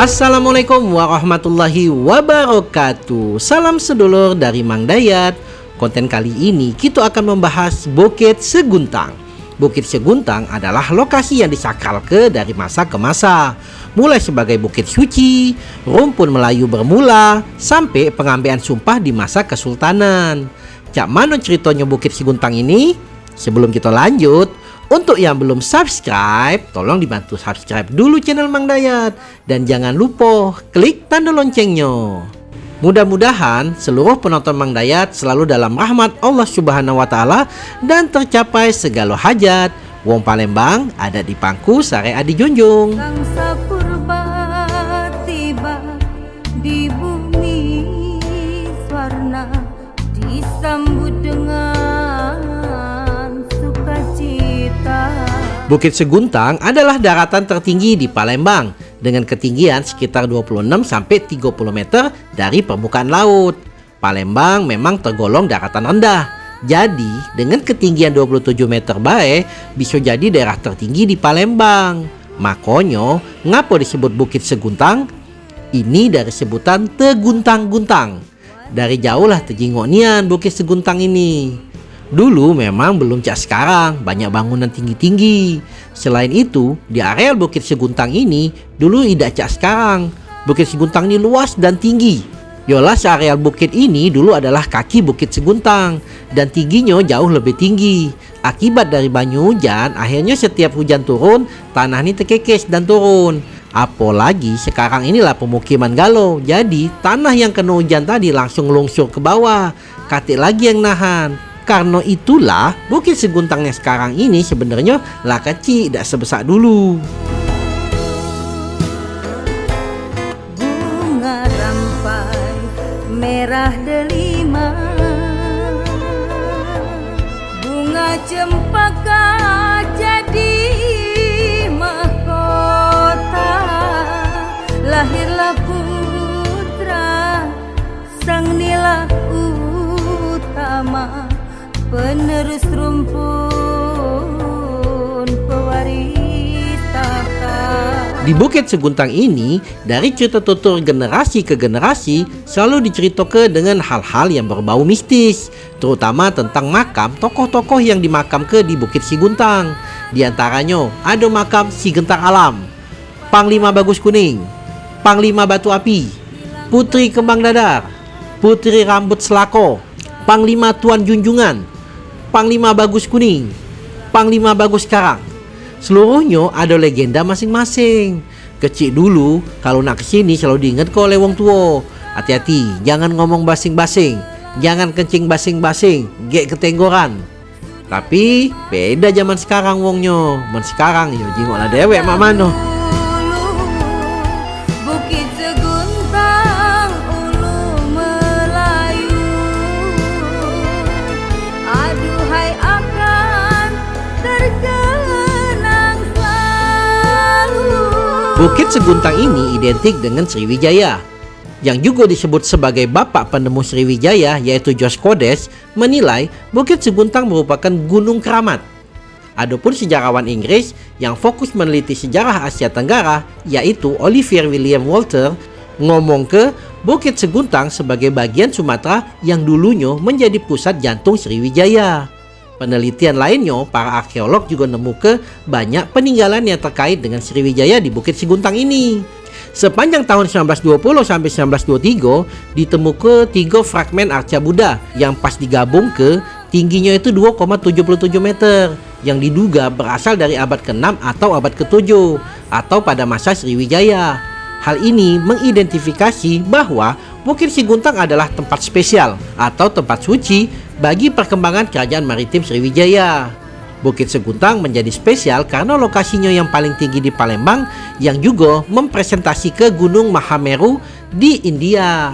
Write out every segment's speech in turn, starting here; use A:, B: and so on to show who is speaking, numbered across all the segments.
A: Assalamualaikum warahmatullahi wabarakatuh. Salam sedulur dari Mang Dayat. Konten kali ini kita akan membahas Bukit Seguntang. Bukit Seguntang adalah lokasi yang disakralke dari masa ke masa. Mulai sebagai bukit suci, rumpun Melayu bermula Sampai pengambilan sumpah di masa Kesultanan. Cak mana ceritanya Bukit Seguntang ini? Sebelum kita lanjut, untuk yang belum subscribe, tolong dibantu subscribe dulu channel Mang Dayat. Dan jangan lupa klik tanda loncengnya. Mudah-mudahan seluruh penonton Mang Dayat selalu dalam rahmat Allah Subhanahu wa taala dan tercapai segala hajat. Wong Palembang ada di pangku sare adi junjung.
B: disambut
A: Bukit Seguntang adalah daratan tertinggi di Palembang dengan ketinggian sekitar 26 sampai 30 meter dari permukaan laut. Palembang memang tergolong daratan rendah. Jadi, dengan ketinggian 27 meter bae bisa jadi daerah tertinggi di Palembang. Makanya, ngapa disebut Bukit Seguntang? Ini dari sebutan Teguntang-Guntang. Dari jauh lah tejingonian Bukit Seguntang ini. Dulu memang belum cak sekarang, banyak bangunan tinggi-tinggi. Selain itu, di areal Bukit Seguntang ini dulu tidak cak sekarang. Bukit Seguntang ini luas dan tinggi. Yolah areal bukit ini dulu adalah kaki Bukit Seguntang dan tingginya jauh lebih tinggi. Akibat dari banyu hujan, akhirnya setiap hujan turun, tanah ini terkekes dan turun. Apalagi sekarang inilah pemukiman galau. Jadi tanah yang kena hujan tadi langsung lungsur ke bawah. Katik lagi yang nahan. Karena itulah Bukit Seguntangnya sekarang ini sebenarnya lah kecil tidak sebesar dulu.
B: Bunga rampai merah delima Bunga cempaka
A: Di Bukit Seguntang ini, dari cerita tutur generasi ke generasi selalu diceritakan dengan hal-hal yang berbau mistis, terutama tentang makam tokoh-tokoh yang dimakam ke di Bukit Seguntang. Di antaranya ada makam Si Gentar Alam, Panglima Bagus Kuning, Panglima Batu Api, Putri Kembang Dadar, Putri Rambut Selako, Panglima Tuan Junjungan, Panglima Bagus Kuning, Panglima Bagus Karang. Seluruhnya ada legenda masing-masing. Kecil dulu, kalau nak ke sini selalu diingat kau oleh wong tua. Hati-hati, jangan ngomong basing-basing. Jangan kencing basing-basing, gek ketenggoran. Tapi beda zaman sekarang wongnya. Men sekarang yo jingok dewek mak mano. Bukit Seguntang ini identik dengan Sriwijaya yang juga disebut sebagai bapak penemu Sriwijaya yaitu Jos Kodes menilai Bukit Seguntang merupakan gunung keramat. Adapun sejarawan Inggris yang fokus meneliti sejarah Asia Tenggara yaitu Olivier William Walter ngomong ke Bukit Seguntang sebagai bagian Sumatera yang dulunya menjadi pusat jantung Sriwijaya. Penelitian lainnya, para arkeolog juga nemu ke banyak peninggalan yang terkait dengan Sriwijaya di Bukit Siguntang ini. Sepanjang tahun 1920 sampai 1923 ditemukan tiga fragmen arca Buddha yang pas digabung ke tingginya itu 2,77 meter yang diduga berasal dari abad ke-6 atau abad ke-7 atau pada masa Sriwijaya. Hal ini mengidentifikasi bahwa Bukit Siguntang adalah tempat spesial atau tempat suci bagi perkembangan kerajaan maritim Sriwijaya. Bukit Seguntang menjadi spesial karena lokasinya yang paling tinggi di Palembang yang juga mempresentasi ke Gunung Mahameru di India.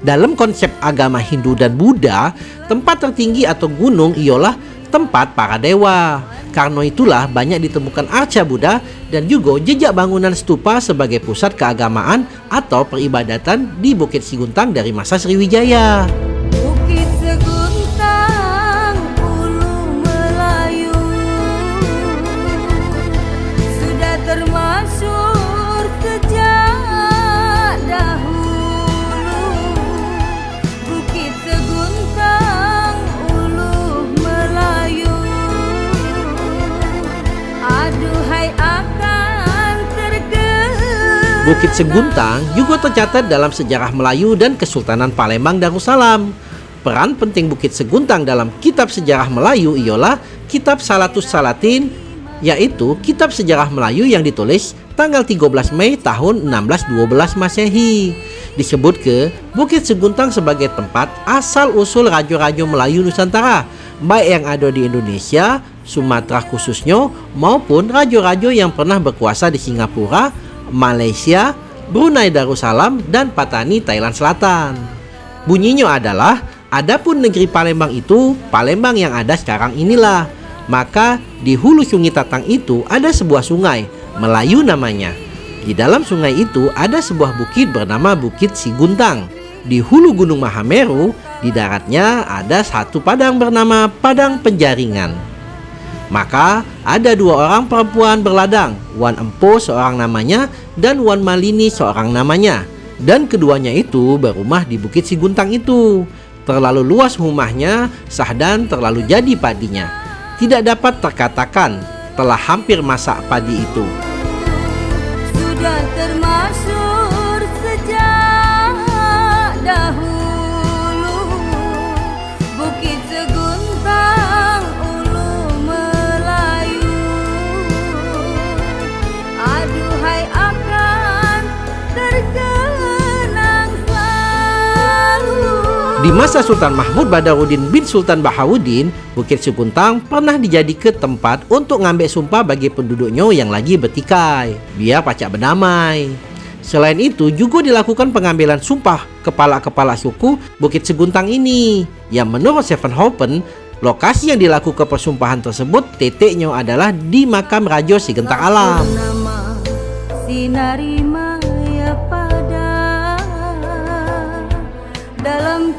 A: Dalam konsep agama Hindu dan Buddha, tempat tertinggi atau gunung ialah tempat para dewa. Karena itulah banyak ditemukan arca Buddha dan juga jejak bangunan stupa sebagai pusat keagamaan atau peribadatan di Bukit Siguntang dari masa Sriwijaya. Bukit Seguntang juga tercatat dalam sejarah Melayu dan Kesultanan Palembang Darussalam. Peran penting Bukit Seguntang dalam kitab sejarah Melayu ialah Kitab Salatus Salatin, yaitu kitab sejarah Melayu yang ditulis tanggal 13 Mei tahun 1612 Masehi. Disebut ke Bukit Seguntang sebagai tempat asal-usul raja-raja Melayu Nusantara, baik yang ada di Indonesia, Sumatera khususnya, maupun raja-raja yang pernah berkuasa di Singapura, Malaysia, Brunei Darussalam, dan Patani Thailand Selatan. Bunyinya adalah, adapun negeri Palembang itu, Palembang yang ada sekarang inilah. Maka di hulu sungai Tatang itu ada sebuah sungai, Melayu namanya. Di dalam sungai itu ada sebuah bukit bernama Bukit Siguntang. Di hulu Gunung Mahameru, di daratnya ada satu padang bernama Padang Penjaringan. Maka ada dua orang perempuan berladang, Wan Empo seorang namanya dan Wan Malini seorang namanya. Dan keduanya itu berumah di Bukit Siguntang itu. Terlalu luas rumahnya, sahdan terlalu jadi padinya. Tidak dapat terkatakan telah hampir masak padi itu. Di masa Sultan Mahmud Badarudin bin Sultan Bahauddin, Bukit Seguntang pernah dijadikan tempat untuk ngambil sumpah bagi penduduknya yang lagi bertikai, biar pacak berdamai. Selain itu juga dilakukan pengambilan sumpah kepala-kepala suku Bukit Seguntang ini, yang menurut Seven Hopen, lokasi yang dilakukan persumpahan tersebut titiknya adalah di makam Raja Sigentang Alam. Sinari Maya pada dalam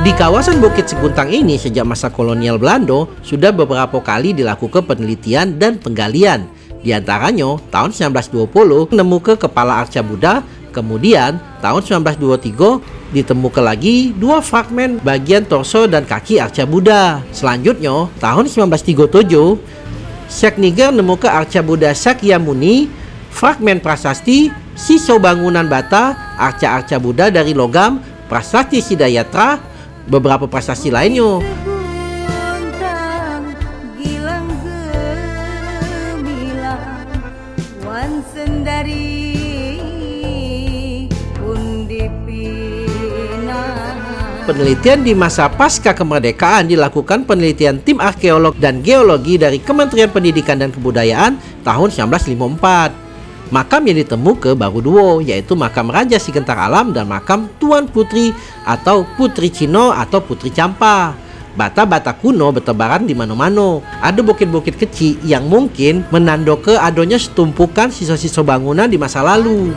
A: Di kawasan Bukit Seguntang ini sejak masa kolonial Belanda sudah beberapa kali dilakukan penelitian dan penggalian. Di antaranya tahun 1920 menemukan kepala arca Buddha, kemudian tahun 1923 ditemukan lagi dua fragmen bagian torso dan kaki arca Buddha. Selanjutnya tahun 1937 Syekh Niger menemukan arca Buddha Sakyamuni, fragmen prasasti, sisa bangunan bata, arca-arca Buddha dari logam, prasasti Sidayatra, beberapa prestasi lainnya. Penelitian di masa pasca kemerdekaan dilakukan penelitian tim arkeolog dan geologi dari Kementerian Pendidikan dan Kebudayaan tahun 1954. Makam yang ditemukan baru dua, yaitu makam Raja Sigentar Alam dan makam Tuan Putri atau Putri Cino atau Putri Campa. Bata-bata kuno bertebaran di mana-mana. Ada bukit-bukit kecil yang mungkin menandakan adanya setumpukan sisa-sisa bangunan di masa lalu.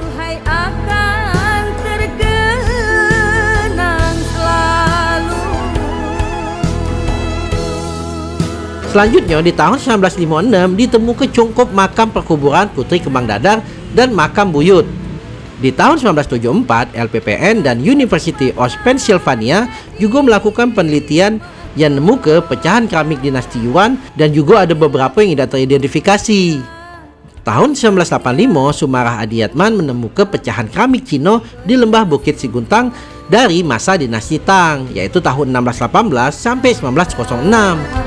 A: Selanjutnya di tahun 1956 ditemukan cungkup makam perkuburan Putri Kembang Dadar dan makam Buyut. Di tahun 1974, LPPN dan University of Pennsylvania juga melakukan penelitian yang nemu ke pecahan keramik dinasti Yuan dan juga ada beberapa yang tidak teridentifikasi. Tahun 1985, Sumarah Adiatman menemukan pecahan keramik Cina di lembah Bukit Siguntang dari masa dinasti Tang, yaitu tahun 1618 sampai 1906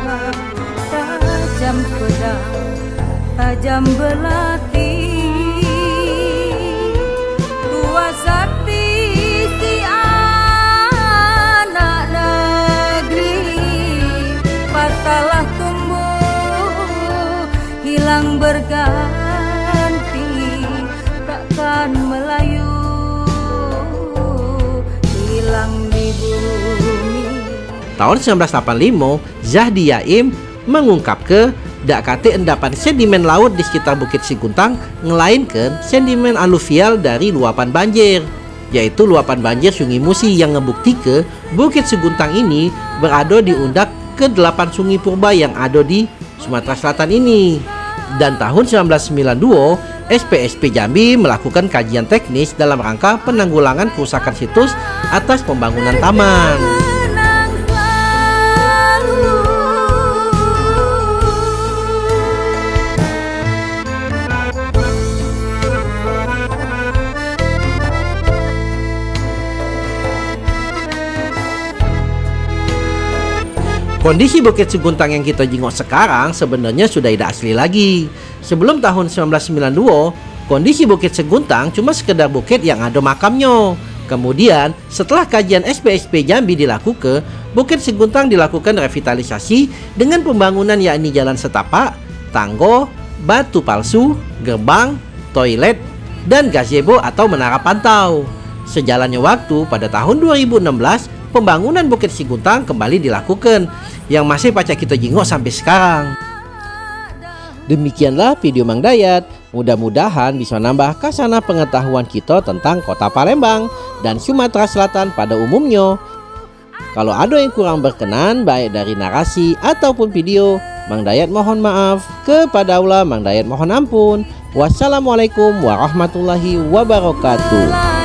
B: tajam pedang tajam belati. Tua sakti si anak negeri patalah tumbuh hilang berganti takkan melayu. Hilang di bumi.
A: Tahun 1985, Zahdi Yaim mengungkap ke dak kate endapan sedimen laut di sekitar Bukit Siguntang ngelainkan sedimen aluvial dari luapan banjir yaitu luapan banjir Sungai Musi yang ngebukti ke Bukit Seguntang ini berada di undak ke delapan sungai purba yang ada di Sumatera Selatan ini. Dan tahun 1992, SPSP Jambi melakukan kajian teknis dalam rangka penanggulangan kerusakan situs atas pembangunan taman. Kondisi Bukit Seguntang yang kita jenguk sekarang sebenarnya sudah tidak asli lagi. Sebelum tahun 1992, kondisi Bukit Seguntang cuma sekedar bukit yang ada makamnya. Kemudian, setelah kajian SPSP Jambi dilakukan, Bukit Seguntang dilakukan revitalisasi dengan pembangunan yakni jalan setapak, tanggo, batu palsu, gerbang, toilet, dan gazebo atau menara pantau. Sejalannya waktu, pada tahun 2016, pembangunan Bukit Seguntang kembali dilakukan yang masih pacak kita jenguk sampai sekarang. Demikianlah video Mang Dayat. Mudah-mudahan bisa nambah kasana pengetahuan kita tentang kota Palembang dan Sumatera Selatan pada umumnya. Kalau ada yang kurang berkenan baik dari narasi ataupun video, Mang Dayat mohon maaf. Kepada Allah Mang Dayat mohon ampun. Wassalamualaikum warahmatullahi wabarakatuh.